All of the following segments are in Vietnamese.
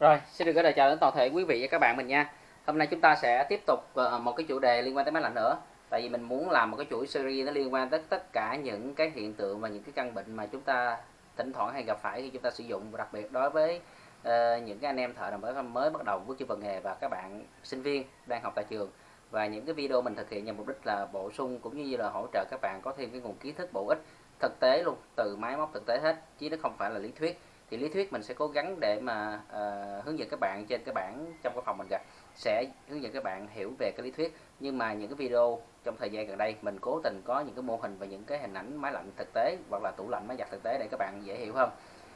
Rồi, xin được gửi lời chào đến toàn thể quý vị và các bạn mình nha. Hôm nay chúng ta sẽ tiếp tục ờ, một cái chủ đề liên quan tới máy lạnh nữa. Tại vì mình muốn làm một cái chuỗi series nó liên quan tới tất cả những cái hiện tượng và những cái căn bệnh mà chúng ta thỉnh thoảng hay gặp phải khi chúng ta sử dụng và đặc biệt đối với uh, những cái anh em thợ làm mới mới bắt đầu bước chân vào nghề và các bạn sinh viên đang học tại trường và những cái video mình thực hiện nhằm mục đích là bổ sung cũng như là hỗ trợ các bạn có thêm cái nguồn kiến thức bổ ích thực tế luôn từ máy móc thực tế hết chứ nó không phải là lý thuyết thì lý thuyết mình sẽ cố gắng để mà uh, hướng dẫn các bạn trên cái bảng trong cái phòng mình gặp sẽ hướng dẫn các bạn hiểu về cái lý thuyết. Nhưng mà những cái video trong thời gian gần đây mình cố tình có những cái mô hình và những cái hình ảnh máy lạnh thực tế hoặc là tủ lạnh máy giặt thực tế để các bạn dễ hiểu hơn.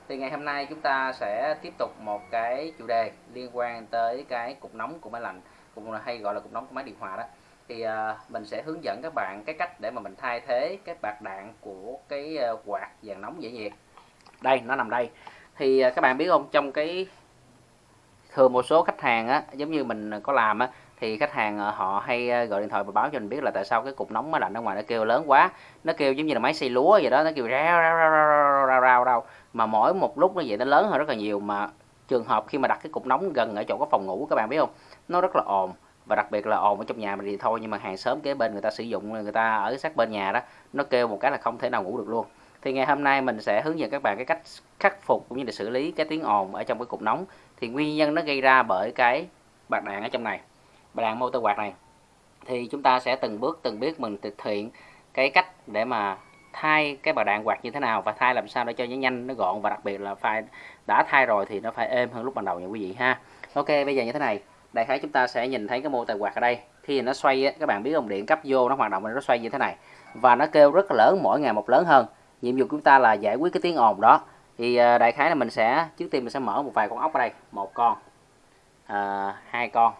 Thì ngày hôm nay chúng ta sẽ tiếp tục một cái chủ đề liên quan tới cái cục nóng của máy lạnh cũng hay gọi là cục nóng của máy điều hòa đó. Thì uh, mình sẽ hướng dẫn các bạn cái cách để mà mình thay thế cái bạc đạn của cái uh, quạt dàn nóng dễ nhiệt. Đây nó nằm đây thì à, các bạn biết không? Trong cái thường một số khách hàng á, giống như mình có làm á, thì khách hàng à, họ hay à, gọi điện thoại và báo cho mình biết là tại sao cái cục nóng máy lạnh ở ngoài, nó kêu lớn quá. Nó kêu giống như là máy xay lúa vậy đó, nó kêu rao rao rao rao rao rao rao mà mỗi một lúc nó vậy nó lớn hơn rất là nhiều. Mà trường hợp khi mà đặt cái cục nóng gần ở chỗ có phòng ngủ, các bạn biết không? Nó rất là ồn, và đặc biệt là ồn ở trong nhà mình thì thôi, nhưng mà hàng xóm kế bên người ta sử dụng, người ta ở sát bên nhà đó, nó kêu một cái là không thể nào ngủ được luôn thì ngày hôm nay mình sẽ hướng dẫn các bạn cái cách khắc phục cũng như là xử lý cái tiếng ồn ở trong cái cục nóng. Thì nguyên nhân nó gây ra bởi cái bạc đạn ở trong này bạc đạn motor quạt này. Thì chúng ta sẽ từng bước từng bước mình thực hiện cái cách để mà thay cái bạc đạn quạt như thế nào và thay làm sao để cho nó nhanh nó gọn và đặc biệt là phải đã thay rồi thì nó phải êm hơn lúc ban đầu nha quý vị ha. Ok bây giờ như thế này. Đại khái chúng ta sẽ nhìn thấy cái mô tài quạt ở đây. Khi nó xoay á, các bạn biết dòng điện cấp vô nó hoạt động nó xoay như thế này. Và nó kêu rất lớn mỗi ngày một lớn hơn nhiệm vụ của chúng ta là giải quyết cái tiếng ồn đó. Thì à, đại khái là mình sẽ trước tiên mình sẽ mở một vài con ốc ở đây. Một con à, hai con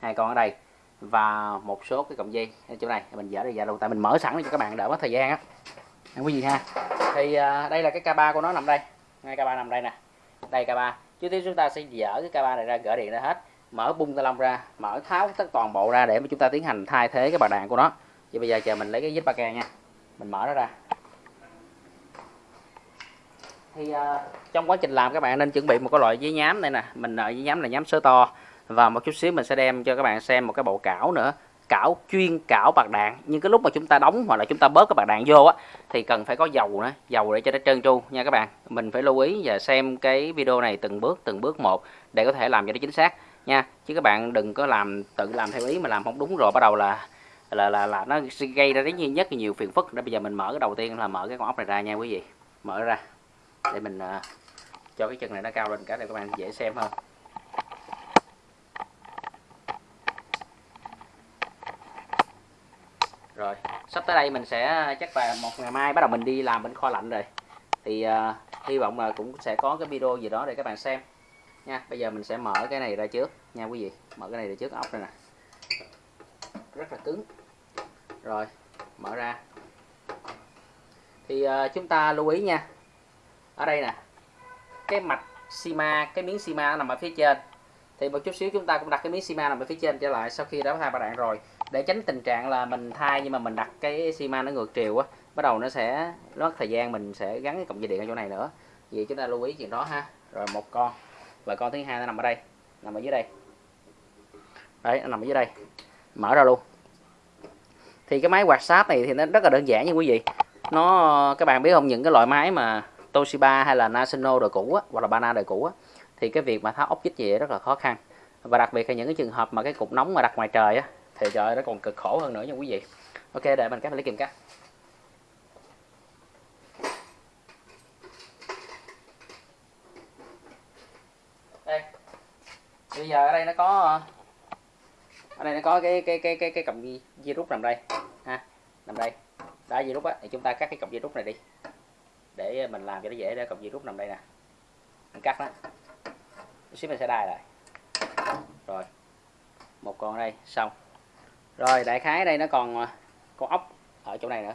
hai con ở đây và một số cái cọng dây ở chỗ này. Mình dỡ đây ra luôn tại mình mở sẵn để cho các bạn đỡ mất thời gian á. Quý vị ha. Thì à, đây là cái K3 của nó nằm đây. Ngay K3 nằm đây nè. Đây K3 trước tiên chúng ta sẽ dỡ cái K3 này ra gỡ điện ra hết. Mở bung ta lông ra mở tháo tất toàn bộ ra để mà chúng ta tiến hành thay thế cái bà đạn của nó. Vậy bây giờ chờ mình lấy cái dít ba ke nha. Mình mở nó ra thì uh, trong quá trình làm các bạn nên chuẩn bị một cái loại giấy nhám đây nè. Mình ở giấy nhám là nhám sớ to. Và một chút xíu mình sẽ đem cho các bạn xem một cái bộ cảo nữa. Cảo chuyên cảo bạc đạn. Nhưng cái lúc mà chúng ta đóng hoặc là chúng ta bớt cái bạc đạn vô á thì cần phải có dầu nữa. Dầu để cho nó trơn tru nha các bạn. Mình phải lưu ý và xem cái video này từng bước từng bước một để có thể làm cho nó chính xác nha. Chứ các bạn đừng có làm tự làm theo ý mà làm không đúng rồi. Bắt đầu là là là, là nó gây ra rất nhiều nhất nhiều phiền phức. Để bây giờ mình mở cái đầu tiên là mở cái con ốc này ra nha quý vị. Mở ra để mình uh, cho cái chân này nó cao lên cả để các bạn dễ xem hơn. Rồi sắp tới đây mình sẽ à, chắc là một ngày mai bắt đầu mình đi làm bên kho lạnh rồi. Thì uh, hy vọng là cũng sẽ có cái video gì đó để các bạn xem. Nha bây giờ mình sẽ mở cái này ra trước. Nha quý vị mở cái này ra trước ốc đây nè. Rất là cứng. Rồi mở ra. Thì uh, chúng ta lưu ý nha ở đây nè. Cái mạch sima, cái miếng sima nằm ở phía trên. Thì một chút xíu chúng ta cũng đặt cái miếng sima nằm ở phía trên trở lại sau khi đã thay ba đạn rồi. Để tránh tình trạng là mình thay nhưng mà mình đặt cái sima nó ngược chiều á, bắt đầu nó sẽ mất thời gian mình sẽ gắn cái cổng dây điện ở chỗ này nữa. Vậy chúng ta lưu ý chuyện đó ha. Rồi một con. Và con thứ hai nó nằm ở đây. Nằm ở dưới đây. Đấy, nó nằm ở dưới đây. Mở ra luôn. Thì cái máy quạt sáp này thì nó rất là đơn giản nha quý vị. Nó, các bạn biết không, những cái loại máy mà Toshiba hay là National đời cũ á, hoặc là Bana đời cũ á, thì cái việc mà tháo ốc vít gì rất là khó khăn. Và đặc biệt là những cái trường hợp mà cái cục nóng mà đặt ngoài trời á thì trời nó còn cực khổ hơn nữa nha quý vị. Ok để mình cắt lấy kìm cắt đây bây giờ ở đây nó có ở đây nó có cái cái cái cái cái cọng dây rút nằm đây. Ha nằm đây. Đó dây rút á thì chúng ta cắt cái cọng dây rút này đi để ờ, mình làm cho nó dễ để cọng dây rút nằm đây nè. Mình cắt nó xíu mình sẽ đai lại. Rồi. Một con đây, xong. Rồi, đại khái đây nó còn ờ, con ốc ở chỗ này nữa.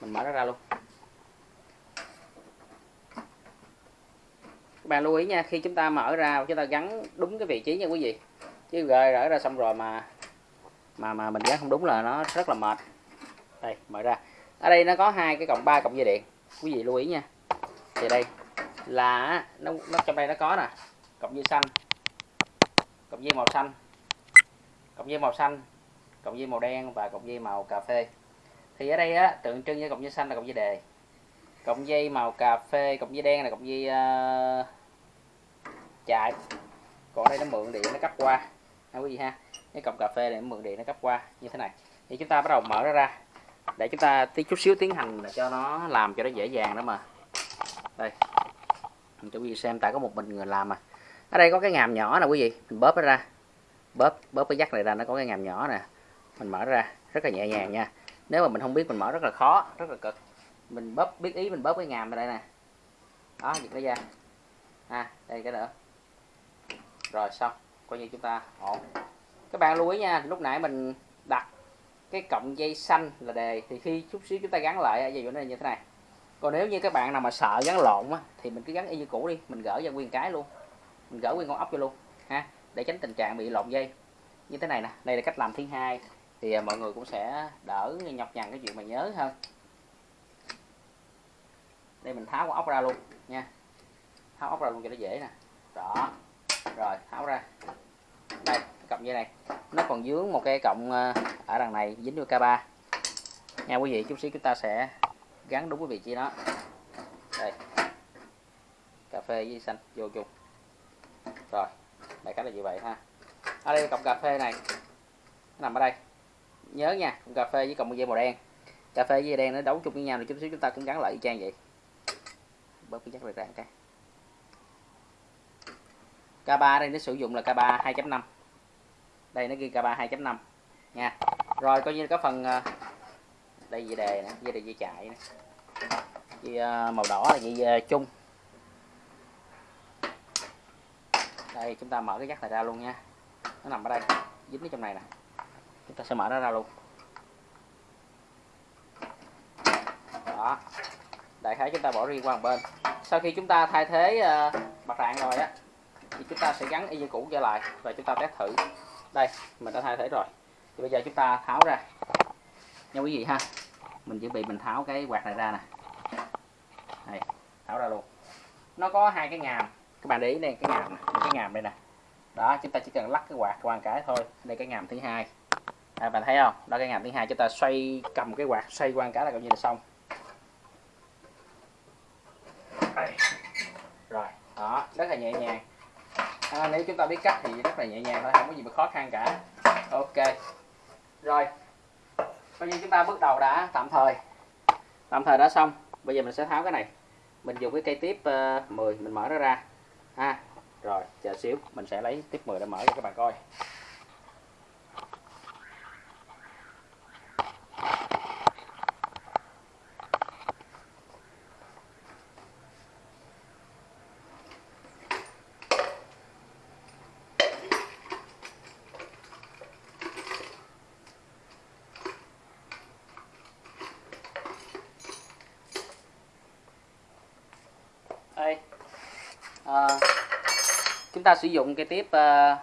Mình mở nó ra luôn. Các bạn lưu ý nha, khi chúng ta mở ra, chúng ta gắn đúng cái vị trí nha quý vị. Chứ rời rỡ ra xong rồi mà mà mà mình gắn không đúng là nó rất là mệt. Đây, mở ra. Ở đây nó có hai cái cọng ba cọng dây điện quý vị lưu ý nha. Thì đây là nó, nó trong đây nó có nè. Cộng dây xanh cộng dây màu xanh cộng dây màu xanh cộng dây màu đen và cộng dây màu cà phê. Thì ở đây á tượng trưng với cộng dây xanh là cộng dây đề. Cộng dây màu cà phê cộng dây đen là cộng dây ờ, uh, chạy còn đây nó mượn điện nó cấp qua. Ha quý vị ha? Cái cộng cà phê này nó mượn điện nó cấp qua như thế này. Thì chúng ta bắt đầu mở nó ra để chúng ta tí chút xíu tiến hành cho nó làm cho nó dễ dàng đó mà. Đây. Mình cho quý vị xem tại có một mình người làm mà. Ở đây có cái ngàm nhỏ nè quý vị. Mình bóp nó ra. Bóp bóp cái dắt này ra, nó có cái ngàm nhỏ nè. Mình mở ra, rất là nhẹ nhàng nha. Nếu mà mình không biết, mình mở rất là khó, rất là cực. Mình bóp, biết ý mình bóp cái ngàm ở đây nè. Đó, giật nó ra. À đây cái nữa rồi, xong. Coi như chúng ta ổn. Các bạn lưu ý nha, lúc nãy mình đặt cái cọng dây xanh là đề. Thì khi chút xíu chúng ta gắn lại dây nó như thế này. Còn nếu như các bạn nào mà sợ gắn lộn á, thì mình cứ gắn y như cũ đi. Mình gỡ ra nguyên cái luôn. Mình gỡ nguyên con ốc vô luôn ha. Để tránh tình trạng bị lộn dây. Như thế này nè đây là cách làm thứ hai. Thì à, mọi người cũng sẽ đỡ nhọc nhằn cái chuyện mà nhớ hơn. Đây mình tháo con ốc ra luôn nha. Tháo ốc ra luôn cho nó dễ nè. Đó. Rồi tháo ra cọng dây này. Nó còn dướng một cái cọng ờ, ở đằng này, dính vô K3 nha quý vị, chút xíu chúng ta sẽ gắn đúng cái vị trí đó. Đây. Cà phê với xanh, vô chung. Rồi, đại khái là như vậy ha. Ở đây cọng cà phê này, nó nằm ở đây. Nhớ nha, cọng cà phê với cọng dây màu đen. Cà phê với dây đen nó đấu chung với nhau thì chút xíu chúng ta cũng gắn lại y chang vậy. Bớt cái chắc được ra cái. K3 đây, nó sử dụng là K3 2.5 đây nó ghi K3 2.5 nha. Rồi coi như có phần ờ, đây dây đề nè dây đề dây chạy nè. Dây ờ, màu đỏ là dây ờ, chung. Đây chúng ta mở cái dắt này ra luôn nha. Nó nằm ở đây dính ở trong này nè. Chúng ta sẽ mở nó ra luôn. Đó. Đại khái chúng ta bỏ riêng qua một bên. Sau khi chúng ta thay thế uh, rạng rồi á thì chúng ta sẽ gắn y như cũ trở lại và chúng ta test thử đây mình đã thay thế rồi. Thì bây giờ chúng ta tháo ra. Nha quý vị ha mình chuẩn bị mình tháo cái quạt này ra nè. Này tháo ra luôn. Nó có hai cái ngàm. Các bạn để ý đây cái ngàm này, cái ngàm đây nè. Đó chúng ta chỉ cần lắc cái quạt qua cái thôi. Đây cái ngàm thứ hai. À, bạn thấy không? Đó cái ngàm thứ hai. Chúng ta xoay cầm cái quạt xoay qua cái là coi như là xong. Rồi đó rất là nhẹ nhàng à, nếu chúng ta biết cách thì rất là nhẹ nhàng thôi không có gì mà khó khăn cả. Ok. Rồi. Coi như chúng ta bước đầu đã tạm thời. Tạm thời đã xong. Bây giờ mình sẽ tháo cái này. Mình dùng cái cây tiếp ờ, uh, 10 mình mở nó ra. Ha. Rồi chờ xíu. Mình sẽ lấy tiếp 10 để mở cho các bạn coi đây à, chúng ta sử dụng cái tiếp uh,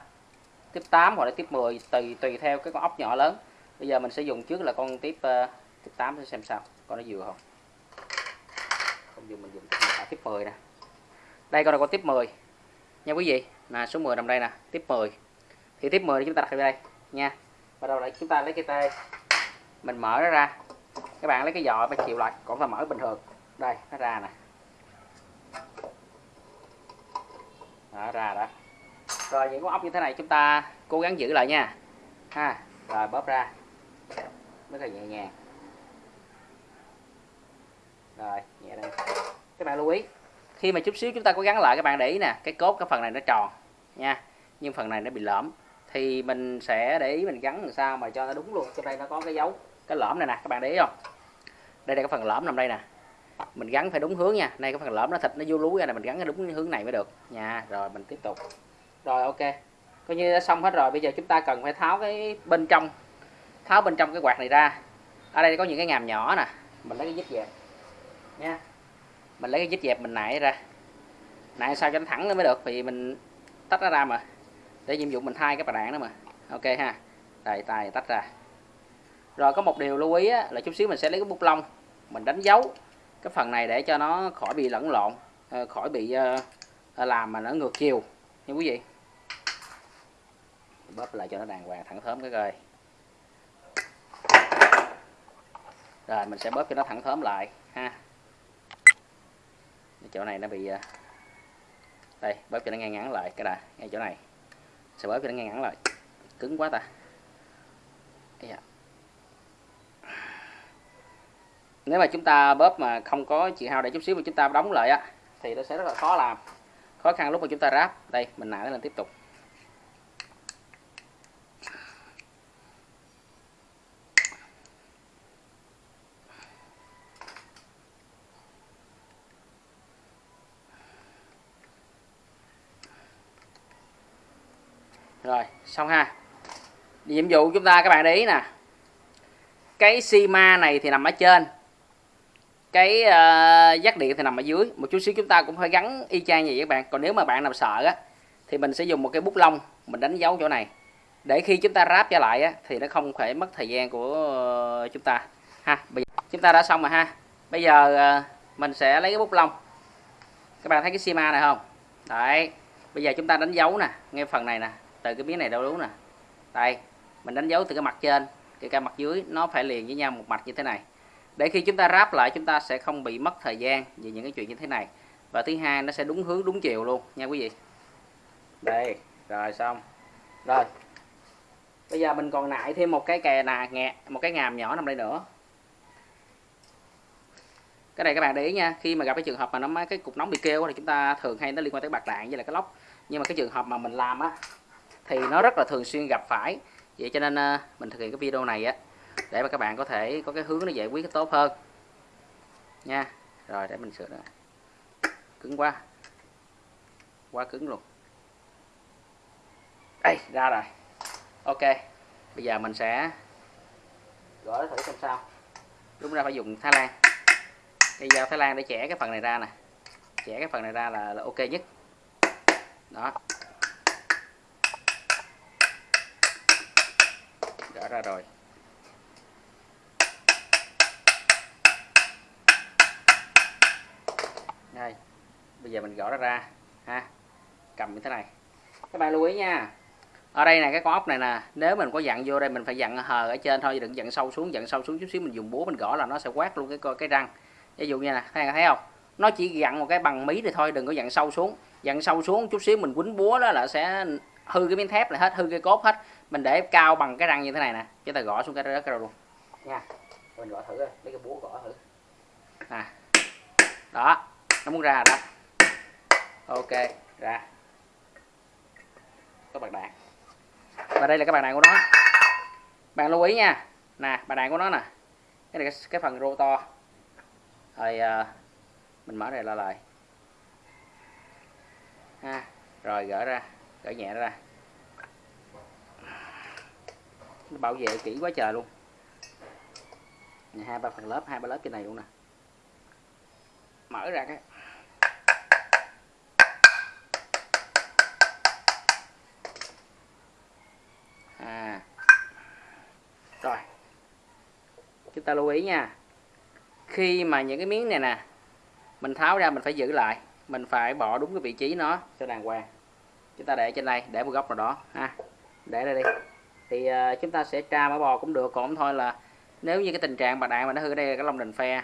tiếp 8 hoặc là tiếp 10 tùy tùy theo cái con ốc nhỏ lớn. Bây giờ mình sẽ dùng trước là con tiếp uh, tiếp 8 để xem sao. Con nó vừa không? Không dùng mình dùng à, tiếp 10 nè. Đây con là con tiếp 10 nha quý vị là số 10 nằm đây nè tiếp 10 thì tiếp 10 thì chúng ta đặt ở đây nha. Bắt đầu lại chúng ta lấy cái tay mình mở nó ra. Các bạn lấy cái giò phải chịu lại còn ta mở bình thường. Đây nó ra nè. Đó, ra đó. Rồi, những con ốc như thế này chúng ta cố gắng giữ lại nha. Ha, rồi, bóp ra. Rất là nhẹ nhàng. Rồi, nhẹ đây các bạn lưu ý, khi mà chút xíu chúng ta cố gắng lại, các bạn để ý nè, cái cốt, cái phần này nó tròn nha. Nhưng phần này nó bị lõm, thì mình sẽ để ý mình gắn làm sao mà cho nó đúng luôn. Trong đây nó có cái dấu, cái lõm này nè, các bạn để ý không? Đây là cái phần lõm nằm đây nè mình gắn phải đúng hướng nha. Đây cái phần lõm nó thịt nó vô lú ra này mình gắn cái đúng hướng này mới được. Nha rồi mình tiếp tục. Rồi ok. Coi như đã xong hết rồi. Bây giờ chúng ta cần phải tháo cái bên trong tháo bên trong cái quạt này ra. Ở đây có những cái ngàm nhỏ nè. Mình lấy cái dít dẹp. Nha. Mình lấy cái dít dẹp mình nãy ra. Nãy sao cho nó thẳng nó mới được vì mình tách nó ra mà. Để nhiệm vụ mình thay cái bà đạn đó mà. Ok ha. Đây tay tách ra. Rồi có một điều lưu ý á, là chút xíu mình sẽ lấy cái bút lông. Mình đánh dấu cái phần này để cho nó khỏi bị lẫn lộn ờ, khỏi bị ờ, ờ, làm mà nó ngược chiều, nha quý vị. Bóp lại cho nó đàng hoàng thẳng thớm cái coi. Rồi, mình sẽ bóp cho nó thẳng thớm lại, ha. Cái chỗ này nó bị đây, bóp cho nó ngang ngắn lại, cái đà, ngay chỗ này. Sẽ bóp cho nó ngang ngắn lại. Cứng quá ta. Yeah. Nếu mà chúng ta bóp mà không có chị hao để chút xíu mà chúng ta đóng lại á, thì nó sẽ rất là khó làm. Khó khăn lúc mà chúng ta ráp. Đây, mình nặng lên tiếp tục. Rồi, xong ha. Nhiệm vụ chúng ta các bạn để ý nè. Cái sima này thì nằm ở trên cái uh, giác điện thì nằm ở dưới. Một chút xíu chúng ta cũng phải gắn y chang vậy các bạn. Còn nếu mà bạn nào sợ á thì mình sẽ dùng một cái bút lông. Mình đánh dấu chỗ này. Để khi chúng ta ráp trở lại á, thì nó không phải mất thời gian của ờ, chúng ta. Ha bây giờ chúng ta đã xong rồi ha. Bây giờ uh, mình sẽ lấy cái bút lông. Các bạn thấy cái sima này không? Đấy. Bây giờ chúng ta đánh dấu nè. Ngay phần này nè. Từ cái miếng này đâu đúng nè. Đây. Mình đánh dấu từ cái mặt trên. Cái cái mặt dưới nó phải liền với nhau một mặt như thế này để khi chúng ta ráp lại, chúng ta sẽ không bị mất thời gian vì những cái chuyện như thế này. Và thứ hai, nó sẽ đúng hướng, đúng chiều luôn, nha quý vị. Đây, rồi, xong. Rồi. Bây giờ mình còn lại thêm một cái kè nà nghẹ một cái ngàm nhỏ nằm đây nữa. Cái này các bạn để ý nha, khi mà gặp cái trường hợp mà nó cái cục nóng bị kêu thì chúng ta thường hay nó liên quan tới bạc đạn với là cái lốc nhưng mà cái trường hợp mà mình làm á, thì nó rất là thường xuyên gặp phải. Vậy cho nên ờ, mình thực hiện cái video này á để mà các bạn có thể có cái hướng nó giải quyết tốt hơn. Nha rồi để mình sửa nữa cứng quá. Quá cứng luôn. Đây ra rồi. Ok bây giờ mình sẽ gỡ thử xem sao. Đúng ra phải dùng Thái Lan. Cây dao Thái Lan để chẻ cái phần này ra nè. Chẻ cái phần này ra là, là ok nhất. Đó. Gỡ ra rồi. Bây giờ mình gõ nó ra ha. Cầm như thế này. Các bạn lưu ý nha. Ở đây này cái con ốc này nè nếu mình có dặn vô đây mình phải dặn hờ ở trên thôi đừng dặn sâu xuống dặn sâu xuống chút xíu mình dùng búa mình gõ là nó sẽ quát luôn cái cái răng. Ví dụ như nè thấy, thấy không? Nó chỉ dặn một cái bằng mí thì thôi đừng có dặn sâu xuống. Dặn sâu xuống chút xíu mình quýnh búa đó là sẽ hư cái miếng thép này hết hư cái cốt hết. Mình để cao bằng cái răng như thế này nè chúng ta gõ xuống cái đất luôn. Nha mình gõ thử lấy cái búa gõ thử. Nè đó nó muốn ra đó ok ra. Có bạc đạn. Và đây là cái bạc đạn của nó. Bạn lưu ý nha. Nè bạc đạn của nó nè. Cái này cái, cái phần rô to. Rồi à, mình mở này ra lại. Ha rồi gỡ ra. Gỡ nhẹ ra. Nó bảo vệ kỹ quá trời luôn. Hai ba phần lớp hai ba lớp trên này luôn nè. Mở ra cái à rồi chúng ta lưu ý nha. Khi mà những cái miếng này nè mình tháo ra mình phải giữ lại mình phải bỏ đúng cái vị trí nó cho đàng hoàng. Chúng ta để trên đây để một góc nào đó ha. Để đây đi. Thì uh, chúng ta sẽ tra mã bò cũng được còn thôi là nếu như cái tình trạng bà đạn mà nó hư đây là cái lông đền phe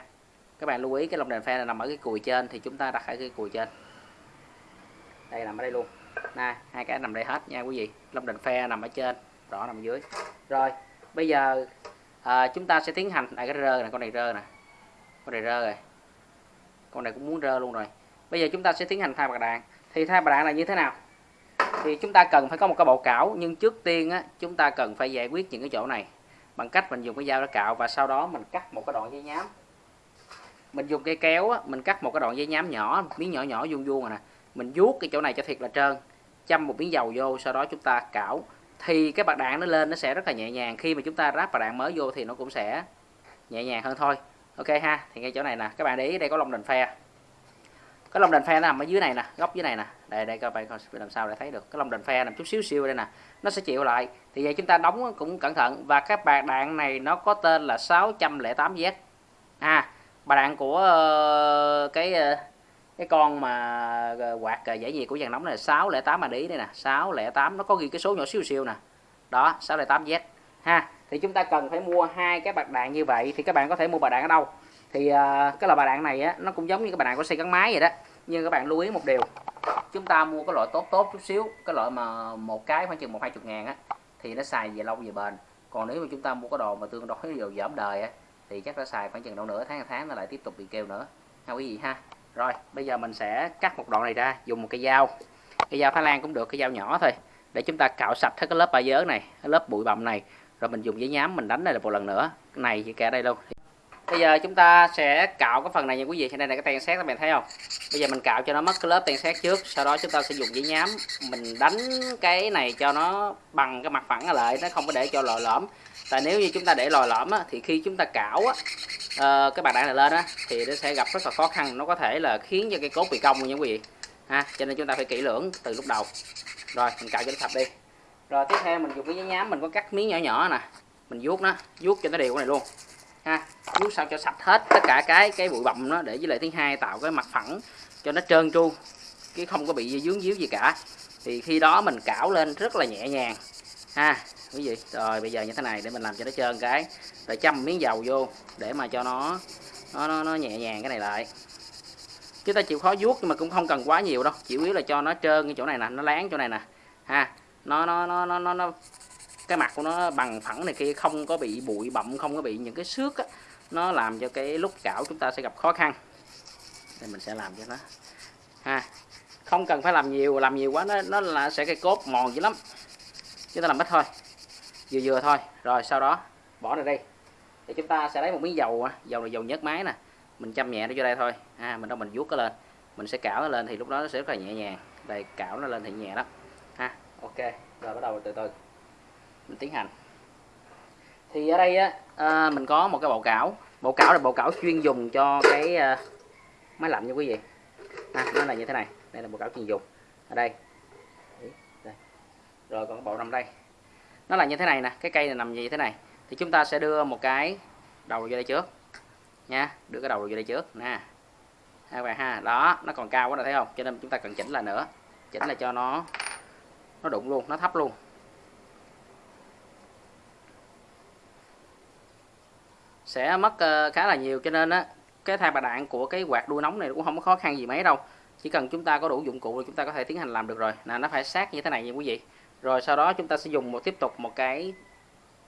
các bạn lưu ý cái lông đèn phe này nằm ở cái cùi trên thì chúng ta đặt ở cái cùi trên. Đây nằm ở đây luôn. Nè hai cái nằm đây hết nha quý vị. Lông đèn phe nằm ở trên đỏ nằm dưới. Rồi bây giờ à, chúng ta sẽ tiến hành à, cái rơ này con này rơ nè con này rơ rồi. Con này cũng muốn rơ luôn rồi. Bây giờ chúng ta sẽ tiến hành thay bạc đạn. Thì thay bạc đạn là như thế nào? Thì chúng ta cần phải có một cái bộ cảo nhưng trước tiên á, chúng ta cần phải giải quyết những cái chỗ này. Bằng cách mình dùng cái dao để cạo và sau đó mình cắt một cái đoạn dây nhám. Mình dùng cây kéo á, mình cắt một cái đoạn dây nhám nhỏ miếng nhỏ nhỏ vuông vuông rồi nè. Mình vuốt cái chỗ này cho thiệt là trơn. Châm một miếng dầu vô sau đó chúng ta cạo thì cái bạc đạn nó lên nó sẽ rất là nhẹ nhàng. Khi mà chúng ta ráp bạc đạn mới vô thì nó cũng sẽ nhẹ nhàng hơn thôi. Ok ha thì ngay chỗ này nè. Các bạn để ý đây có lông đền phe. Cái lông đền phe nằm ở dưới này nè góc dưới này nè. Đây đây các bạn làm sao để thấy được. Cái lông đền phe nằm chút xíu xíu đây nè. Nó sẽ chịu lại. Thì vậy chúng ta đóng cũng cẩn thận. Và các bạc đạn này nó có tên là 608Z à bạc đạn của uh, cái uh, cái con mà ờ, quạt ờ, giải nhiệt của dàn nóng này là 608 mà ý đây nè 608 nó có ghi cái số nhỏ xíu xíu nè. Đó 608Z ha thì chúng ta cần phải mua hai cái bạc đạn như vậy thì các bạn có thể mua bạc đạn ở đâu? Thì uh, cái loại bạc đạn này á nó cũng giống như các bạn đạn xe gắn máy vậy đó nhưng các bạn lưu ý một điều chúng ta mua cái loại tốt tốt chút xíu cái loại mà một cái khoảng chừng một hai chục ngàn á thì nó xài về lâu về bền. Còn nếu mà chúng ta mua cái đồ mà tương đối dầu giảm đời á thì chắc nó xài khoảng chừng đâu nửa tháng tháng nó lại tiếp tục bị kêu nữa. Ha quý vị ha rồi bây giờ mình sẽ cắt một đoạn này ra dùng một cái dao. Cái dao Thái Lan cũng được cái dao nhỏ thôi. Để chúng ta cạo sạch hết cái lớp ba dớ này cái lớp bụi bặm này rồi mình dùng giấy nhám mình đánh này là một lần nữa. Cái này chỉ kể đây luôn. Bây giờ chúng ta sẽ cạo cái phần này nha quý vị. Trên đây là cái ten xét các bạn thấy không? Bây giờ mình cạo cho nó mất cái lớp ten xét trước sau đó chúng ta sẽ dùng giấy nhám mình đánh cái này cho nó bằng cái mặt phẳng lại nó không có để cho lòi lõm. Tại nếu như chúng ta để lòi lõm á, thì khi chúng ta cạo á, uh, cái bàn đạn này lên á, thì nó sẽ gặp rất là khó khăn. Nó có thể là khiến cho cái cốt bị cong nha quý vị. Ha cho nên chúng ta phải kỹ lưỡng từ lúc đầu. Rồi mình cạo cho nó sạch đi. Rồi tiếp theo mình dùng cái giấy nhám mình có cắt miếng nhỏ nhỏ nè. Mình vuốt nó vuốt cho nó đều cái này luôn. Ha vuốt sao cho sạch hết tất cả cái cái bụi bặm nó để với lại thứ hai tạo cái mặt phẳng cho nó trơn tru chứ không có bị dướng díu gì cả. Thì khi đó mình cạo lên rất là nhẹ nhàng. Ha quý vị rồi bây giờ như thế này để mình làm cho nó trơn cái. Rồi châm miếng dầu vô để mà cho nó nó nó, nó nhẹ nhàng cái này lại. Chúng ta chịu khó vuốt nhưng mà cũng không cần quá nhiều đâu. Chỉ yếu là cho nó trơn cái chỗ này nè nó láng chỗ này nè. Ha nó nó nó nó nó, nó cái mặt của nó bằng phẳng này kia không có bị bụi bặm không có bị những cái xước á, nó làm cho cái lúc cạo chúng ta sẽ gặp khó khăn. Đây mình sẽ làm cho nó. Ha không cần phải làm nhiều làm nhiều quá nó nó là sẽ cái cốt mòn dữ lắm. Chúng ta làm ít thôi vừa vừa thôi. Rồi sau đó bỏ ra đây thì chúng ta sẽ lấy một miếng dầu dầu này dầu nhớt máy nè. Mình châm nhẹ nó vô đây thôi. Ha mình đâu mình vuốt nó lên. Mình sẽ cạo nó lên thì lúc đó nó sẽ rất là nhẹ nhàng. Đây cạo nó lên thì nhẹ lắm ha ok. Rồi bắt đầu từ từ. Mình tiến hành. Thì ở đây á à, mình có một cái bộ cảo. Bộ cảo là bộ cảo chuyên dùng cho cái à, máy lạnh nha quý vị. À, nó là như thế này. Đây là bộ cảo chuyên dùng. Ở đây. Đây. rồi còn cái bộ nằm đây nó là như thế này nè cái cây này nằm như thế này. Thì chúng ta sẽ đưa một cái đầu vô đây trước nha. Đưa cái đầu vô đây trước nè. Hai bạn ha đó nó còn cao quá rồi thấy không? Cho nên chúng ta cần chỉnh lại nữa. Chỉnh là cho nó nó đụng luôn nó thấp luôn. Sẽ mất uh, khá là nhiều cho nên á cái thay bà đạn của cái quạt đuôi nóng này cũng không có khó khăn gì mấy đâu. Chỉ cần chúng ta có đủ dụng cụ thì chúng ta có thể tiến hành làm được rồi. Là nó phải sát như thế này nha quý vị rồi sau đó chúng ta sẽ dùng một tiếp tục một cái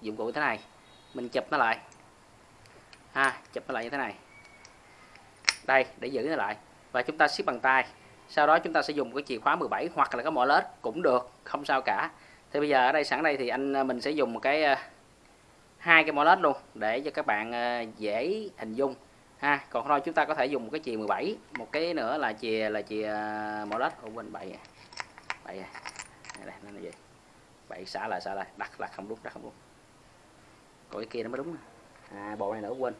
dụng cụ thế này. Mình chụp nó lại. Ha, chụp nó lại như thế này. Đây, để giữ nó lại. Và chúng ta siết bằng tay. Sau đó chúng ta sẽ dùng cái chìa khóa 17 hoặc là cái mỏ lết cũng được, không sao cả. Thì bây giờ ở đây sẵn đây thì anh à, mình sẽ dùng một cái à, hai cái mỏ lết luôn để cho các bạn à, dễ hình dung. Ha, còn thôi chúng ta có thể dùng một cái chìa 17 một cái nữa là chìa là chìa mỏ lết. Của bên bảy bảy đây nó là gì bảy xả lại xả lại. Đặt là không đúng đặt không đúng còn cái kia nó mới đúng à, bộ này nữa quên.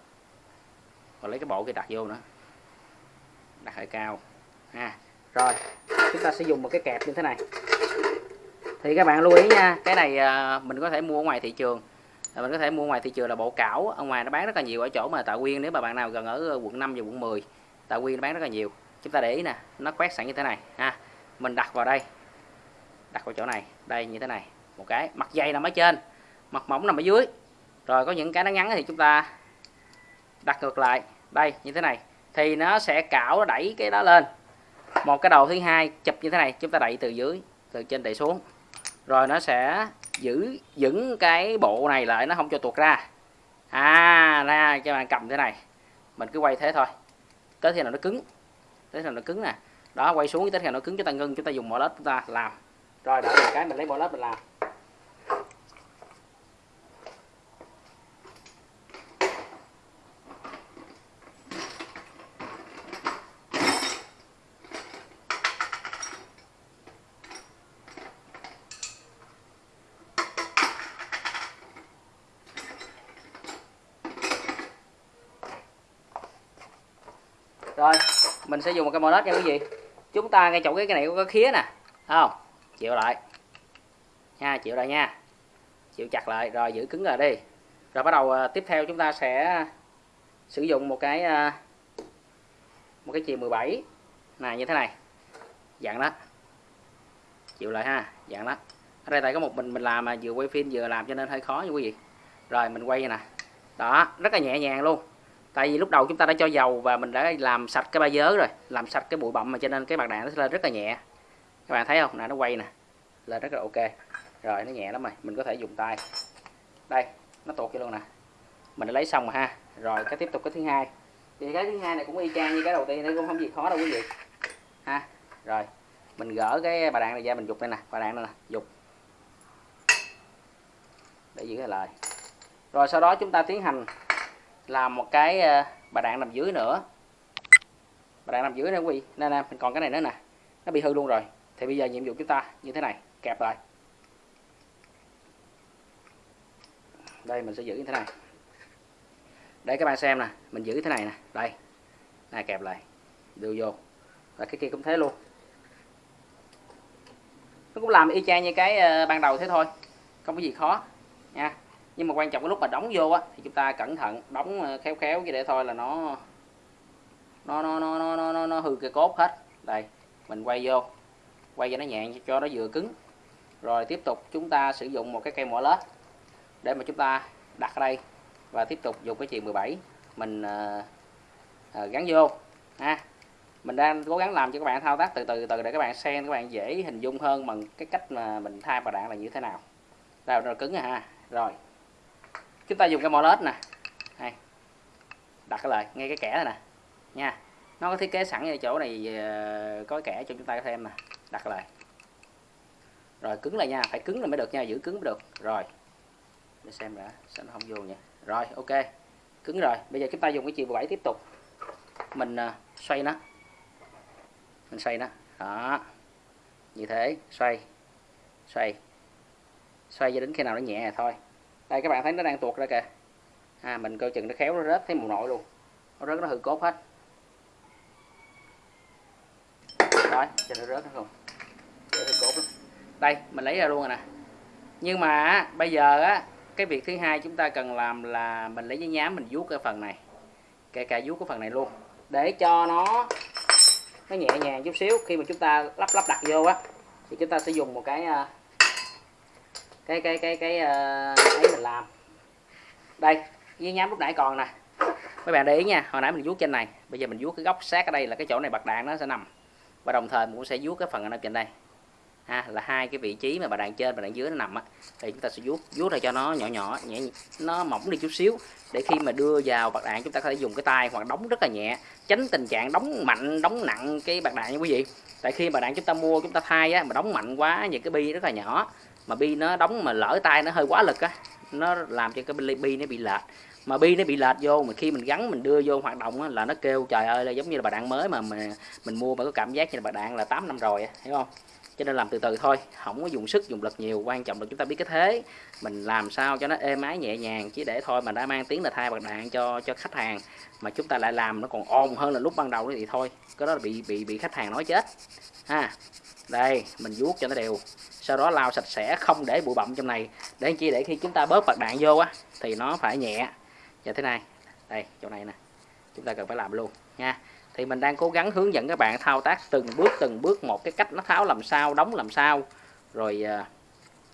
Còn lấy cái bộ kia đặt vô nữa. Đặt hơi cao. Ha rồi. Chúng ta sẽ dùng một cái kẹp như thế này. Thì các bạn lưu ý nha cái này à, mình có thể mua ở ngoài thị trường. À, mình có thể mua ngoài thị trường là bộ cảo. Ở ngoài nó bán rất là nhiều ở chỗ mà Tạ Quyên nếu mà bạn nào gần ở ờ, quận 5 và quận 10 Tạ Quyên nó bán rất là nhiều. Chúng ta để ý nè nó quét sẵn như thế này. Ha mình đặt vào đây đặt vào chỗ này, đây, như thế này. Một cái, mặt dày nằm ở trên, mặt mỏng nằm ở dưới. Rồi có những cái nó ngắn thì chúng ta đặt ngược lại. Đây, như thế này. Thì nó sẽ cạo, nó đẩy cái đó lên. Một cái đầu thứ hai, chụp như thế này. Chúng ta đẩy từ dưới, từ trên đẩy xuống. Rồi nó sẽ giữ vững cái bộ này lại, nó không cho tuột ra. À ra cho bạn cầm thế này. Mình cứ quay thế thôi. Tới khi nào nó cứng, tới khi nào nó cứng nè. Đó, quay xuống, tới khi nào nó cứng, chúng ta ngưng, chúng ta dùng mỏ lết chúng ta làm rồi, đợi một cái mình lấy mỏ lớp mình làm. Rồi, mình sẽ dùng một cái molet nha quý vị. Chúng ta ngay chỗ cái cái này có cái khía nè không? Chịu lại. Nha, chịu lại nha. Chịu chặt lại, rồi giữ cứng rồi đi. Rồi bắt đầu ờ, tiếp theo chúng ta sẽ sử dụng một cái ờ, một cái chìa 17 này, như thế này. Dạng đó. Chịu lại ha, dạng đó. Ở đây tại có một mình mình làm mà vừa quay phim vừa làm cho nên hơi khó nha quý vị. Rồi, mình quay nè. Đó, rất là nhẹ nhàng luôn. Tại vì lúc đầu chúng ta đã cho dầu và mình đã làm sạch cái ba dớ rồi, làm sạch cái bụi bặm mà cho nên cái mặt đạn nó sẽ lên rất là nhẹ các bạn thấy không? Nè, nó quay nè. Lên rất là ok. Rồi, nó nhẹ lắm rồi. Mình có thể dùng tay. Đây, nó tuột kia luôn nè. Mình đã lấy xong rồi ha. Rồi, cái tiếp tục cái thứ hai. Thì cái thứ hai này cũng y chang như cái đầu tiên, nó cũng không gì khó đâu quý vị. Ha, rồi. Mình gỡ cái bà đạn này ra, mình dục đây nè. Bà đạn này nè. Dục. Để giữ cái lời. Rồi, sau đó chúng ta tiến hành làm một cái ờ, bà đạn nằm dưới nữa. Bà đạn nằm dưới nè quý vị. Nè nè, mình còn cái này nữa nè. Nó bị hư luôn rồi thì bây giờ nhiệm vụ chúng ta như thế này kẹp lại. Đây mình sẽ giữ như thế này. Để các bạn xem nè mình giữ thế này nè đây. Này kẹp lại đưa vô. Và cái kia cũng thế luôn. Nó cũng làm y chang như cái ờ, ban đầu thế thôi không có gì khó nha. Nhưng mà quan trọng cái lúc mà đóng vô á thì chúng ta cẩn thận đóng ờ, khéo khéo chứ để thôi là nó nó nó nó nó nó, nó, nó hư cái cốt hết. Đây mình quay vô quay cho nó nhẹ cho nó vừa cứng. Rồi tiếp tục chúng ta sử dụng một cái cây mỏ lết để mà chúng ta đặt ở đây và tiếp tục dùng cái chuyền 17 mình uh, uh, gắn vô ha. Mình đang cố gắng làm cho các bạn thao tác từ từ từ để các bạn xem các bạn dễ hình dung hơn bằng cái cách mà mình thay vào đạn là như thế nào. Rồi nó cứng rồi ha. Rồi chúng ta dùng cái mỏ lết nè. Đây đặt cái lời ngay cái kẻ này nè nha. Nó có thiết kế sẵn ở chỗ này ờ, có kẻ cho chúng ta xem nè đặt lại. Rồi cứng lại nha phải cứng là mới được nha giữ cứng mới được. Rồi để xem đã sao nó không vô nha rồi ok cứng rồi. Bây giờ chúng ta dùng cái chiều bảy tiếp tục. Mình uh, xoay nó. Mình xoay nó. Đó. Như thế xoay xoay. Xoay cho đến khi nào nó nhẹ thôi. Đây các bạn thấy nó đang tuột ra kìa. À, mình coi chừng nó khéo nó rớt thấy mù nội luôn. Nó rớt nó hư cốt hết. Rồi cho nó rớt nó không cột lắm đây, mình lấy ra luôn rồi nè. Nhưng mà bây giờ á, cái việc thứ hai chúng ta cần làm là mình lấy giấy nhám mình vuốt cái phần này. Kể cả vuốt cái phần này luôn. Để cho nó nó nhẹ nhàng chút xíu. Khi mà chúng ta lắp lắp đặt vô á, thì chúng ta sẽ dùng một cái à, cái cái cái cái à, ấy mình làm. Đây giấy nhám lúc nãy còn nè. Mấy bạn để ý nha, hồi nãy mình vuốt trên này. Bây giờ mình vuốt cái góc sát ở đây là cái chỗ này bạc đạn nó sẽ nằm. Và đồng thời mình cũng sẽ vuốt cái phần ở trên đây ha là hai cái vị trí mà bà đạn trên và đạn dưới nó nằm á. Thì chúng ta sẽ vuốt vuốt ra cho nó nhỏ nhỏ nhẹ nó mỏng đi chút xíu để khi mà đưa vào bạc đạn chúng ta có thể dùng cái tay hoặc đóng rất là nhẹ tránh tình trạng đóng mạnh đóng nặng cái bạc đạn nha quý vị. Tại khi bạc đạn chúng ta mua chúng ta thay á mà đóng mạnh quá những cái bi rất là nhỏ mà bi nó đóng mà lỡ tay nó hơi quá lực á nó làm cho cái bi nó bị lệch. Mà bi nó bị lệch vô mà khi mình gắn mình đưa vô hoạt động á, là nó kêu trời ơi là giống như là bà đạn mới mà mình, mình mua mà có cảm giác như là bà đạn là 8 năm rồi hiểu không? Cho nên làm từ từ thôi, không có dùng sức, dùng lực nhiều, quan trọng là chúng ta biết cái thế. Mình làm sao cho nó êm ái nhẹ nhàng chứ để thôi mà đã mang tiếng là thay bạc đạn cho cho khách hàng. Mà chúng ta lại làm nó còn ồn hơn là lúc ban đầu thì thôi, cái đó là bị bị bị khách hàng nói chết. Ha, đây, mình vuốt cho nó đều. Sau đó lau sạch sẽ, không để bụi bặm trong này. Để chi? Để khi chúng ta bớt bạc đạn vô á, thì nó phải nhẹ. Như thế này, đây, chỗ này nè, chúng ta cần phải làm luôn nha thì mình đang cố gắng hướng dẫn các bạn thao tác từng bước từng bước một cái cách nó tháo làm sao, đóng làm sao. Rồi à,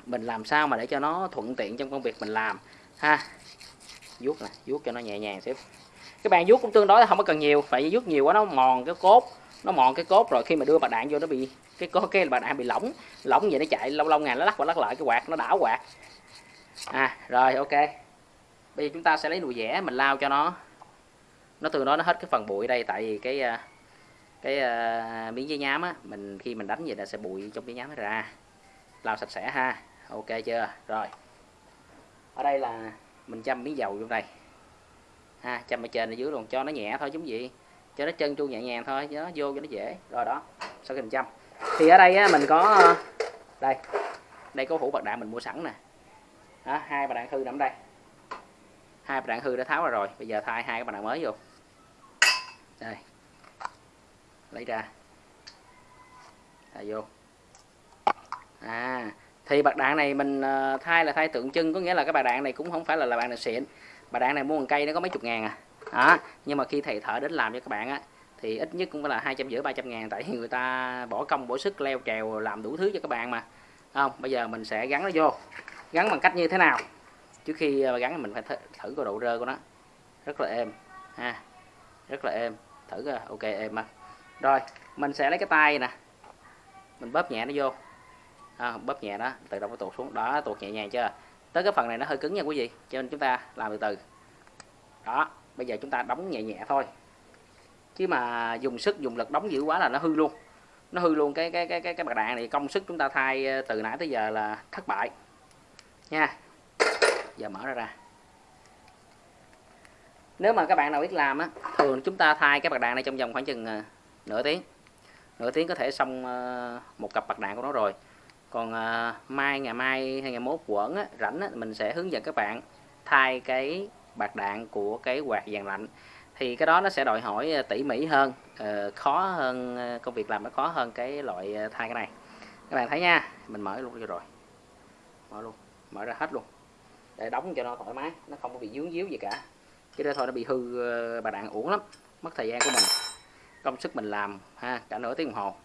mình làm sao mà để cho nó thuận tiện trong công việc mình làm. Ha, vuốt nè vuốt cho nó nhẹ nhàng xíu. Các bạn vuốt cũng tương đối không có cần nhiều phải vuốt nhiều quá nó mòn cái cốt, nó mòn cái cốt rồi khi mà đưa bạc đạn vô nó bị, cái có cái bạc đạn bị lỏng lỏng vậy nó chạy lâu lâu ngày nó lắc qua lắc lại cái quạt, nó đảo quạt. À rồi, ok. Bây giờ chúng ta sẽ lấy đùi vẽ mình lao cho nó nó tương đối nó hết cái phần bụi đây tại vì cái à, cái uh, miếng giấy nhám á mình khi mình đánh vậy là sẽ bụi trong giấy nhám nó ra. Làm sạch sẽ ha. Ok chưa? Rồi. Ở đây là mình châm miếng dầu trong đây. Ha châm ở trên ở dưới luôn cho nó nhẹ thôi giống gì. Cho nó chân chu nhẹ nhàng thôi cho nó vô cho nó dễ. Rồi đó sau khi mình châm thì ở đây á, mình có à, đây. Đây có hũ bạc đạn mình mua sẵn nè. Đó, hai bạc đạn thư nằm đây hai bạn đạn hư đã tháo ra rồi. Bây giờ thay hai cái bạn đạn mới vô. Đây. Lấy ra. Thay vô. À thì bạc đạn này mình ờ, thay là thay tượng trưng, có nghĩa là cái bạc đạn này cũng không phải là là bạn đạn xịn. Bạc đạn này mua một cây nó có mấy chục ngàn à. Đó, nhưng mà khi thầy thợ đến làm cho các bạn á, thì ít nhất cũng phải là hai trăm rưỡi, ba trăm ngàn, tại vì người ta bỏ công, bỏ sức, leo trèo, làm đủ thứ cho các bạn mà. Không, bây giờ mình sẽ gắn nó vô. Gắn bằng cách như thế nào? Trước khi à, gắn mình phải thử cái độ rơ của nó. Rất là êm ha. Rất là êm. Thử coi ok êm mà rồi mình sẽ lấy cái tay nè. Mình bóp nhẹ nó vô. À, bóp nhẹ đó tự động nó tuột xuống. Đó tuột nhẹ nhàng chưa? Tới cái phần này nó hơi cứng nha quý vị. Cho nên chúng ta làm từ từ. Đó bây giờ chúng ta đóng nhẹ nhẹ thôi. Chứ mà dùng sức dùng lực đóng dữ quá là nó hư luôn. Nó hư luôn cái cái cái cái cái bạc đạn này. Công sức chúng ta thay à, từ nãy tới giờ là thất bại. Nha giờ mở ra ra. Nếu mà các bạn nào biết làm á thường chúng ta thay cái bạc đạn này trong vòng khoảng chừng ờ, nửa tiếng. Nửa tiếng có thể xong ờ, một cặp bạc đạn của nó rồi. Còn ờ, mai ngày mai hay ngày mốt quẩn á, rảnh á, mình sẽ hướng dẫn các bạn thay cái bạc đạn của cái quạt dàn lạnh. Thì cái đó nó sẽ đòi hỏi tỉ mỉ hơn khó hơn công việc làm nó khó hơn cái loại thay cái này. Các bạn thấy nha mình mở luôn cho rồi. Mở luôn mở ra hết luôn để đóng cho nó thoải mái, nó không có bị dướng díu gì cả. Chứ đó thôi nó bị hư ờ, bà đạn uổng lắm, mất thời gian của mình. Công sức mình làm, ha, cả nửa tiếng đồng hồ.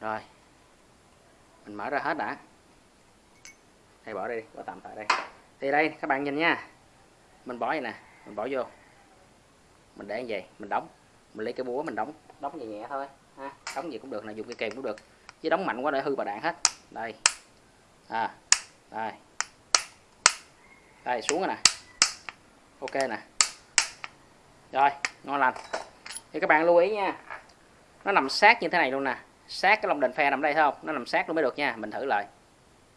Rồi, mình mở ra hết đã. Hay bỏ đây bỏ tạm tại đây. Thì đây, các bạn nhìn nha. Mình bỏ vậy nè, mình bỏ vô. Mình để như vậy, mình đóng. Mình lấy cái búa mình đóng. Đóng nhẹ nhẹ thôi, ha, đóng gì cũng được là dùng cái kềm cũng được. Chứ đóng mạnh quá để hư bà đạn hết. Đây. À đây đây xuống rồi nè. Ok nè. Rồi ngon lành. Thì các bạn lưu ý nha nó nằm sát như thế này luôn nè. Sát cái lồng đèn phe nằm đây thấy không? Nó nằm sát luôn mới được nha mình thử lại.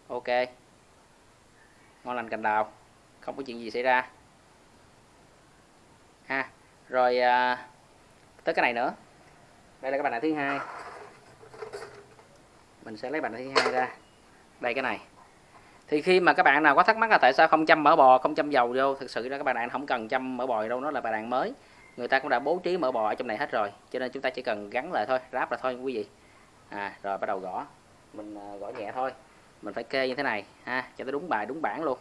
Ok. Ngon lành cành đào. Không có chuyện gì xảy ra. Ha rồi à, tới cái này nữa. Đây là cái bàn đạn thứ hai. Mình sẽ lấy bàn đạn thứ hai ra. Đây cái này thì khi mà các bạn nào có thắc mắc là tại sao không chăm mỡ bò, không chăm dầu vô, thực sự là các bạn đạn không cần chăm mỡ bò đâu, nó là bài đạn mới. Người ta cũng đã bố trí mỡ bò ở trong này hết rồi, cho nên chúng ta chỉ cần gắn lại thôi, ráp là thôi, quý vị. À rồi bắt đầu gõ. Mình à, gõ nhẹ thôi. Mình phải kê như thế này, ha, cho nó đúng bài, đúng bản luôn.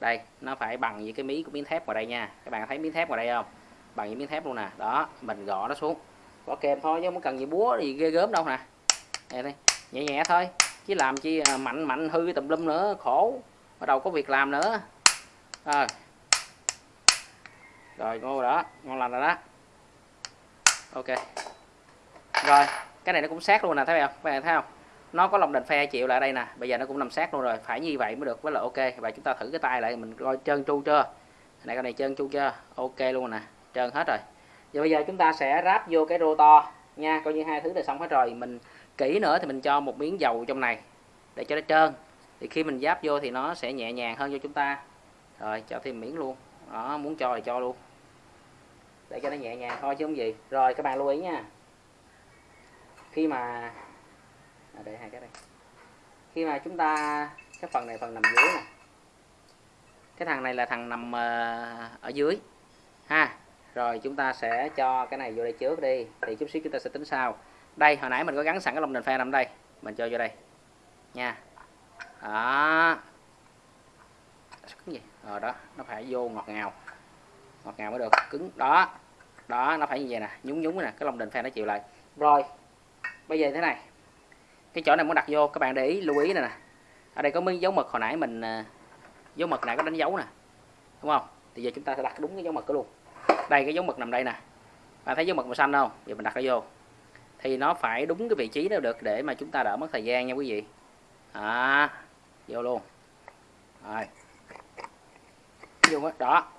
Đây, nó phải bằng với cái mí của miếng thép vào đây nha. Các bạn thấy miếng thép vào đây không? Bằng với miếng thép luôn nè. Đó, mình gõ nó xuống. Gõ kèm thôi, chứ không cần gì búa gì ghê gớm đâu nè. Nhẹ nhẹ thôi chứ làm chi à, mạnh mạnh hư tùm lum nữa, khổ. Bắt đầu có việc làm nữa. Rồi. Rồi, ngon đó, ngon lành rồi đó. Ok. Rồi, cái này nó cũng sát luôn nè, thấy không? Các bạn thấy không? Nó có lồng đền phe chịu lại đây nè. Bây giờ nó cũng nằm sát luôn rồi, phải như vậy mới được, với là ok. Và chúng ta thử cái tay lại, mình coi trơn tru chưa? Này, cái này trơn tru chưa? Ok luôn nè, trơn hết rồi. Giờ bây giờ chúng ta sẽ ráp vô cái rô to nha, coi như hai thứ là xong hết rồi, mình kỹ nữa thì mình cho một miếng dầu trong này để cho nó trơn. Thì khi mình giáp vô thì nó sẽ nhẹ nhàng hơn cho chúng ta. Rồi cho thêm miếng luôn. Đó muốn cho thì cho luôn. Để cho nó nhẹ nhàng thôi chứ không gì. Rồi các bạn lưu ý nha. Khi mà à, để hai cái đây. Khi mà chúng ta cái phần này phần nằm dưới này. cái thằng này là thằng nằm uh, ở dưới. Ha. Rồi chúng ta sẽ cho cái này vô đây trước đi. Thì chút xíu chúng ta sẽ tính sau đây, hồi nãy mình có gắn sẵn cái lồng đèn pha nằm đây. Mình cho vô đây. Nha. Đó. Cứng gì? Rồi đó. Nó phải vô ngọt ngào. Ngọt ngào mới được. Cứng. Đó. Đó, nó phải như vậy nè. Nhúng nhúng nè. Cái lồng đèn pha nó chịu lại. Rồi. Bây giờ thế này. Cái chỗ này muốn đặt vô, các bạn để ý, lưu ý này nè. Ở đây có miếng dấu mực hồi nãy mình ờ, dấu mực này có đánh dấu nè. Đúng không? Thì giờ chúng ta sẽ đặt đúng cái dấu mực đó luôn. Đây, cái dấu mực nằm đây nè. Bạn thấy dấu mực màu xanh không? Giờ mình đặt nó vô thì nó phải đúng cái vị trí đó được để mà chúng ta đỡ mất thời gian nha quý vị. À, vô luôn. Rồi. Vô đó.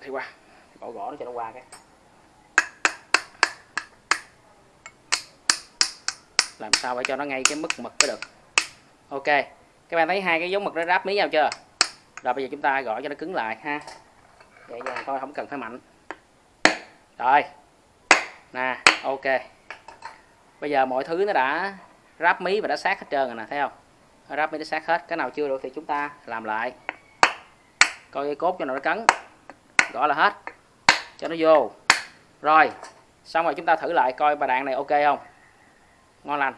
Đi qua. Bỏ gõ nó cho nó qua cái. Làm sao phải cho nó ngay cái mức mực mới được. Ok. Các bạn thấy hai cái dấu mực nó ráp mí nhau chưa? Rồi bây giờ chúng ta gõ cho nó cứng lại ha. Vậy nhàng thôi không cần phải mạnh. Rồi nè ok. Bây giờ mọi thứ nó đã ráp mí và đã sát hết trơn rồi nè thấy không? Ráp mí nó sát hết cái nào chưa được thì chúng ta làm lại. Coi cái cốt cho nó cấn. Gõ là hết. Cho nó vô. Rồi xong rồi chúng ta thử lại coi bà đạn này ok không? Ngon lành.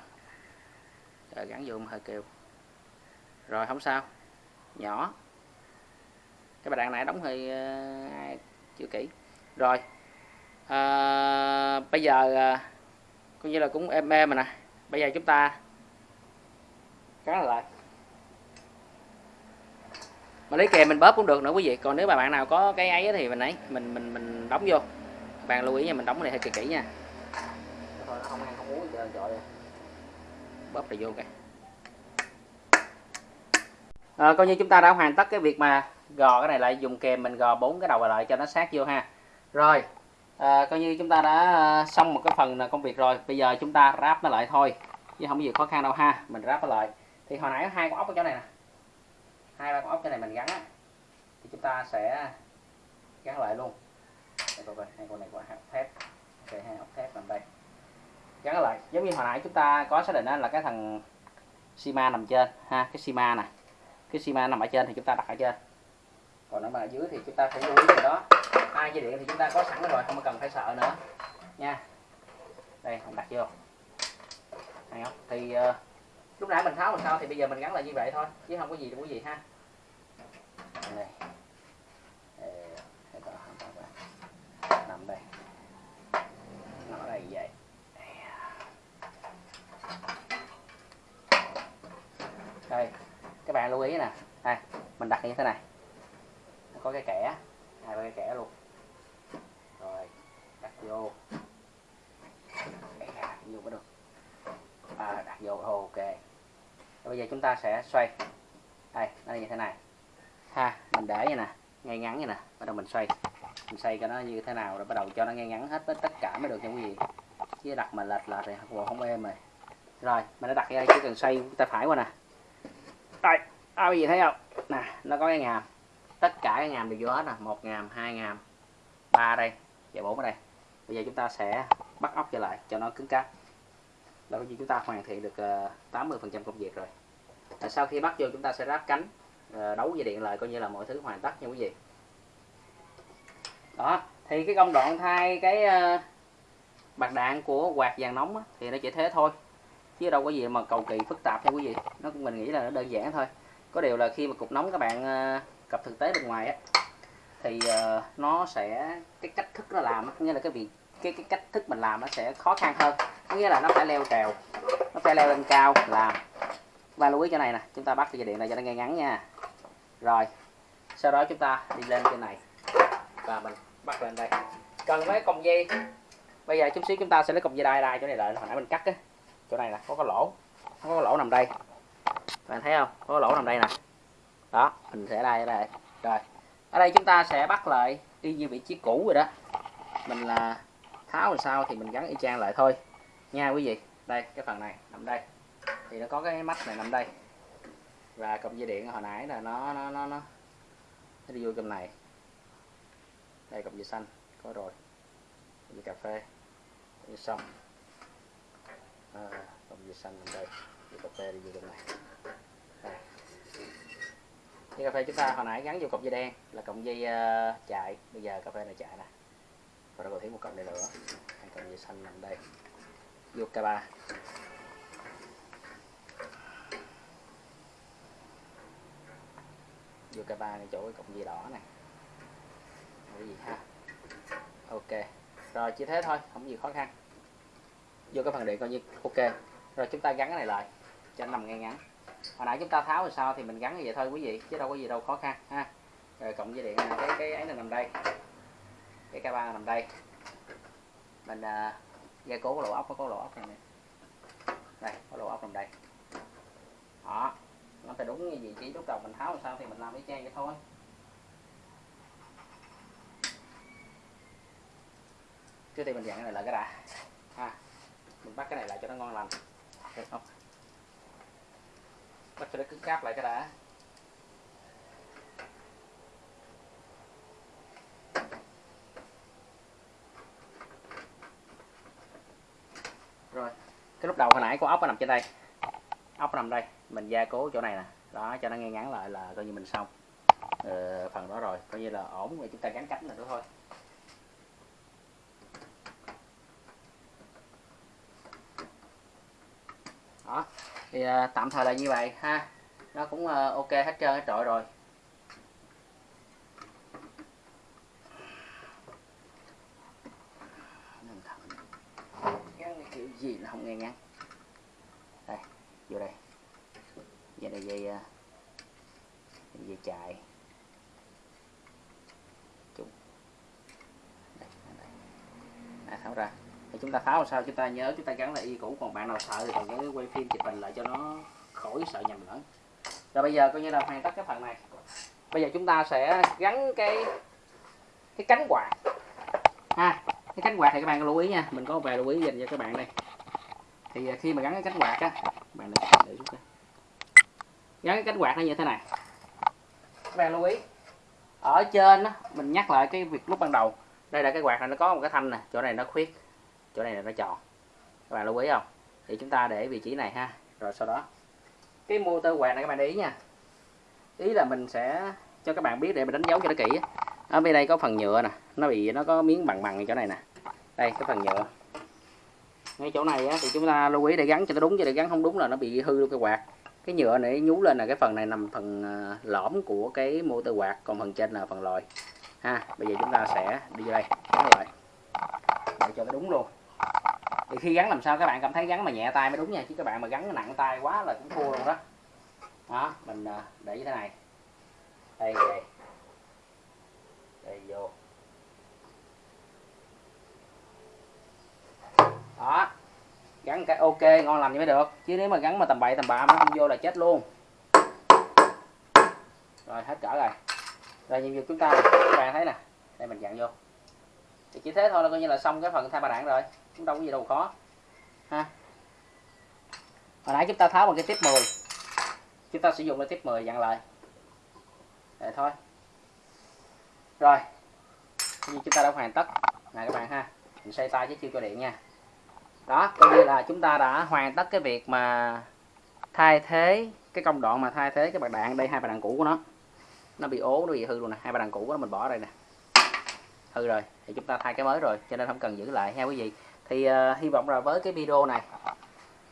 Rồi, gắn vô hơi kêu. Rồi không sao. Nhỏ. Cái bà đạn này đóng hơi ờ, chưa kỹ. Rồi à, bây giờ à, coi như là cũng êm êm mà nè. Bây giờ chúng ta gắn lại. Mà lấy kèm mình bóp cũng được nữa quý vị. Còn nếu mà bạn nào có cái ấy thì mình ấy mình mình mình đóng vô. Bạn lưu ý nha mình đóng cái này hơi kỳ kỹ nha. Thôi nó không ăn không uống giờ chọi bóp lại vô kìa. À, coi như chúng ta đã hoàn tất cái việc mà gò cái này lại dùng kèm mình gò bốn cái đầu lại cho nó sát vô ha. Rồi à, coi như chúng ta đã ờ, xong một cái phần công việc rồi. Bây giờ chúng ta ráp nó lại thôi chứ không có gì khó khăn đâu ha. Mình ráp nó lại. Thì hồi nãy hai con ốc ở chỗ này nè. Hai ba con ốc chỗ này mình gắn á thì chúng ta sẽ gắn lại luôn. Đây coi coi hai con này có hạt thép. Ok hai ốc thép nằm đây. Gắn lại. Giống như hồi nãy chúng ta có xác định đó là cái thằng Sima nằm trên. Ha cái Sima nè. Cái Sima nằm ở trên thì chúng ta đặt ở trên còn nó mà ở dưới thì chúng ta phải lưu ý gì đó. Hai dây điện thì chúng ta có sẵn rồi không cần phải sợ nữa. Nha. Đây mình đặt vô. Hay không thì uh, lúc nãy mình tháo làm sao thì bây giờ mình gắn lại như vậy thôi chứ không có gì đâu quý vị ha. Đây. Nằm đây. Nó đây vậy. Đây. Các bạn lưu ý nè. Đây mình đặt như thế này có cái kẻ. Hai ba cái kẻ luôn. Rồi đặt vô. Đặt vô có được. À, đặt vô ok. Bây giờ chúng ta sẽ xoay. Đây nó như thế này. Ha mình để như nè ngay ngắn như nè bắt đầu mình xoay. Mình xoay cho nó như thế nào rồi bắt đầu cho nó ngay ngắn hết tất cả mới được nha quý vị chứ đặt mà lệch lệch thì không, không êm rồi. Rồi mình đã đặt ra chỉ cần xoay tay phải qua nè. Đây à, quý vị thấy không? Nè nó có cái ngàm tất cả cái ngàm đều vô hết nè. Một ngàm hai ngàm ba đây và bốn ở đây. Bây giờ chúng ta sẽ bắt ốc trở lại cho nó cứng cáp. Là bởi chúng ta hoàn thiện được ờ, 80 phần trăm công việc rồi. À, sau khi bắt vô chúng ta sẽ ráp cánh ờ, đấu dây điện lại coi như là mọi thứ hoàn tất nha quý vị. Đó thì cái công đoạn thay cái ờ, bạc đạn của quạt vàng nóng á, thì nó chỉ thế thôi. Chứ đâu có gì mà cầu kỳ phức tạp nha quý vị. Nó mình nghĩ là nó đơn giản thôi. Có điều là khi mà cục nóng các bạn cặp thực tế bên ngoài á thì uh, nó sẽ cái cách thức nó làm nghĩa là cái việc cái cái cách thức mình làm nó sẽ khó khăn hơn. Có nghĩa là nó phải leo trèo nó phải leo lên cao làm. Và lưu ý chỗ này nè chúng ta bắt cái dây điện này cho nó ngay ngắn nha. Rồi sau đó chúng ta đi lên trên này. Và mình bắt lên đây. Cần mấy còng dây? Bây giờ chút xíu chúng ta sẽ lấy còng dây đai đai chỗ này lại hồi nãy mình cắt á. Chỗ này là có cái lỗ có cái lỗ nằm đây. Bạn thấy không? Có cái lỗ nằm đây nè đó mình sẽ đây đây. Rồi ở đây chúng ta sẽ bắt lại y như vị trí cũ rồi đó. Mình là tháo làm sao thì mình gắn y chang lại thôi. Nha quý vị. Đây cái phần này nằm đây. Thì nó có cái mắt này nằm đây. Và cọng dây điện hồi nãy là nó nó nó nó, nó đi vô trong này. Đây cọng dây xanh. Có rồi. Cọng dây cà phê. Cọng dây xong à, cọng dây xanh nằm đây. Dây cà phê đi vô trong này cái cà phê chúng ta hồi nãy gắn vô cục dây đen là cọng dây uh, chạy. Bây giờ cà phê này chạy nè. Và nó còn thêm một cọng này nữa. Hai cọng dây xanh nằm đây. Vô k ba. Vô k ba này chỗ cái cọng dây đỏ này cái gì ha. Ok. Rồi chỉ thế thôi không gì khó khăn. Vô cái phần điện coi như ok. Rồi chúng ta gắn cái này lại cho nó nằm ngay ngắn hồi nãy chúng ta tháo rồi sao thì mình gắn như vậy thôi quý vị chứ đâu có gì đâu khó khăn ha. Rồi cộng dây điện này, cái cái ấy này nằm đây. Cái ca ba nằm đây. Mình à, uh, gia cố lỗ ốc có lỗ ốc này, này đây có lỗ ốc nằm đây. Đó nó phải đúng như vị trí lúc đầu mình tháo làm sao thì mình làm cái trang vậy thôi. Trước tiên mình dặn cái này lại cái đã ha. Mình bắt cái này lại cho nó ngon lành. Được không? Bắt cho nó cứng cáp lại cái đã. Rồi cái lúc đầu hồi nãy con ốc nó nằm trên đây. Ốc nằm đây mình gia cố chỗ này nè. Đó cho nó ngay ngắn lại là coi như mình xong. Ờ, phần đó rồi coi như là ổn. Rồi chúng ta gắn cánh là nữa thôi. thì à, tạm thời là như vậy ha. Nó cũng à, ok hết trơn hết trọi rồi. Kiểu gì là không nghe ngắn. Đây vô đây. Giờ này dây à, dây chạy chung. Đây, đây. À, tháo ra thì chúng ta tháo làm sao? Chúng ta nhớ chúng ta gắn lại y cũ. Còn bạn nào sợ thì còn nhớ quay phim chụp hình lại cho nó khỏi sợ nhầm lẫn. Rồi bây giờ coi như là hoàn tất cái phần này. Bây giờ chúng ta sẽ gắn cái cái cánh quạt. Ha cái cánh quạt thì các bạn lưu ý nha. Mình có vài lưu ý dành cho các bạn đây. Thì à, khi mà gắn cái cánh quạt á bạn để, để xuống đây gắn cái cánh quạt nó như thế này. Các bạn lưu ý. Ở trên á mình nhắc lại cái việc lúc ban đầu. Đây là cái quạt này nó có một cái thanh nè. Chỗ này nó khuyết chỗ này là nó tròn các bạn lưu ý không? Thì chúng ta để vị trí này ha. Rồi sau đó cái motor quạt này các bạn để ý nha. Ý là mình sẽ cho các bạn biết để mình đánh dấu cho nó kỹ ở bên đây có phần nhựa nè nó bị nó có miếng bằng bằng chỗ này nè. Đây cái phần nhựa. Ngay chỗ này á, thì chúng ta lưu ý để gắn cho nó đúng chứ để gắn không đúng là nó bị hư luôn cái quạt. Cái nhựa này nhú lên là cái phần này nằm phần à, lõm của cái motor quạt còn phần trên là phần lòi ha bây giờ chúng ta sẽ đi vô đây. Lại để cho nó đúng luôn thì khi gắn làm sao các bạn cảm thấy gắn mà nhẹ tay mới đúng nha, chứ các bạn mà gắn nặng tay quá là cũng thua luôn đó. Đó, mình à, để như thế này. Đây đây. Đây, vô. Đó. Gắn cái ok, ngon lành như mới được. Chứ nếu mà gắn mà tầm bậy, tầm bạ nó không vô là chết luôn. Rồi, hết cỡ rồi. Rồi, nhiệm vụ chúng ta, các bạn thấy nè. Đây, mình dặn vô. Thì chỉ thế thôi là coi như là xong cái phần thay ba đạn rồi cũng đâu có gì đâu khó. Ha? Hồi nãy chúng ta tháo bằng cái tiếp 10 chúng ta sử dụng cái tiếp 10 dặn lại. Để thôi. Rồi. Như chúng ta đã hoàn tất. Này các bạn ha, mình xoay tay chứ chưa cho điện nha. Đó, coi như là chúng ta đã hoàn tất cái việc mà thay thế cái công đoạn mà thay thế cái bạc đạn. Đây, hai bạc đạn cũ của nó. Nó bị ố, nó bị hư luôn nè. Hai bạc đạn cũ của nó mình bỏ đây nè. Hư rồi, thì chúng ta thay cái mới rồi, cho nên không cần giữ lại. Ha quý vị thì uh, hy vọng là với cái video này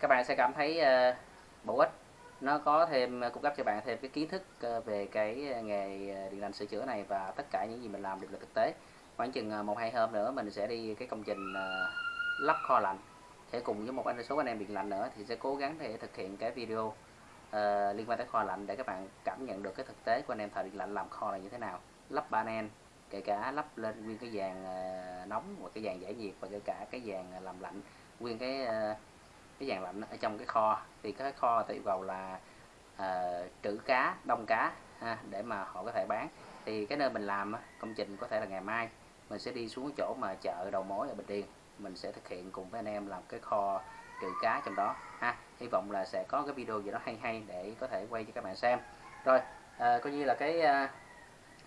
các bạn sẽ cảm thấy uh, bổ ích. Nó có thêm ờ, cung cấp cho bạn thêm cái kiến thức uh, về cái nghề điện lạnh sửa chữa này và tất cả những gì mình làm được là thực tế. Khoảng chừng một hai hôm nữa mình sẽ đi cái công trình uh, lắp kho lạnh. Sẽ cùng với một anh số anh em điện lạnh nữa thì sẽ cố gắng để thực hiện cái video uh, liên quan tới kho lạnh để các bạn cảm nhận được cái thực tế của anh em thợ điện lạnh làm kho là như thế nào. Lắp panel kể cả lắp lên nguyên cái dàn ờ, nóng và cái dàn giải nhiệt và kể cả cái dàn ờ, làm lạnh nguyên cái ờ, cái dàn lạnh ở trong cái kho. Thì cái kho thì yêu cầu là uh, trữ cá đông cá ha, để mà họ có thể bán. Thì cái nơi mình làm công trình có thể là ngày mai mình sẽ đi xuống chỗ mà chợ đầu mối ở Bình Điền mình sẽ thực hiện cùng với anh em làm cái kho trữ cá trong đó ha. Hy vọng là sẽ có cái video gì đó hay hay để có thể quay cho các bạn xem. Rồi à, coi như là cái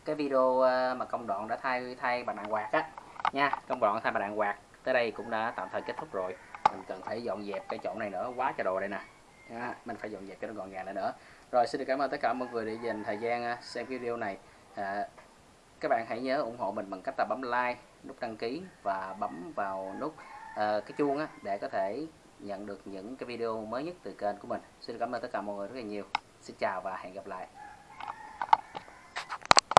cái video ờ, mà công đoạn đã thay thay bàn đạn quạt á. Nha công đoạn thay bàn đạn quạt tới đây cũng đã tạm thời kết thúc rồi. Mình cần phải dọn dẹp cái chỗ này nữa quá trời đồ đây nè. Nha. mình phải dọn dẹp cho nó gọn gàng lại nữa. Rồi xin được cảm ơn tất cả mọi người đã dành thời gian ờ, xem video này. À, các bạn hãy nhớ ủng hộ mình bằng cách là bấm like nút đăng ký và bấm vào nút uh, cái chuông á, để có thể nhận được những cái video mới nhất từ kênh của mình. Xin cảm ơn tất cả mọi người rất là nhiều. Xin chào và hẹn gặp lại.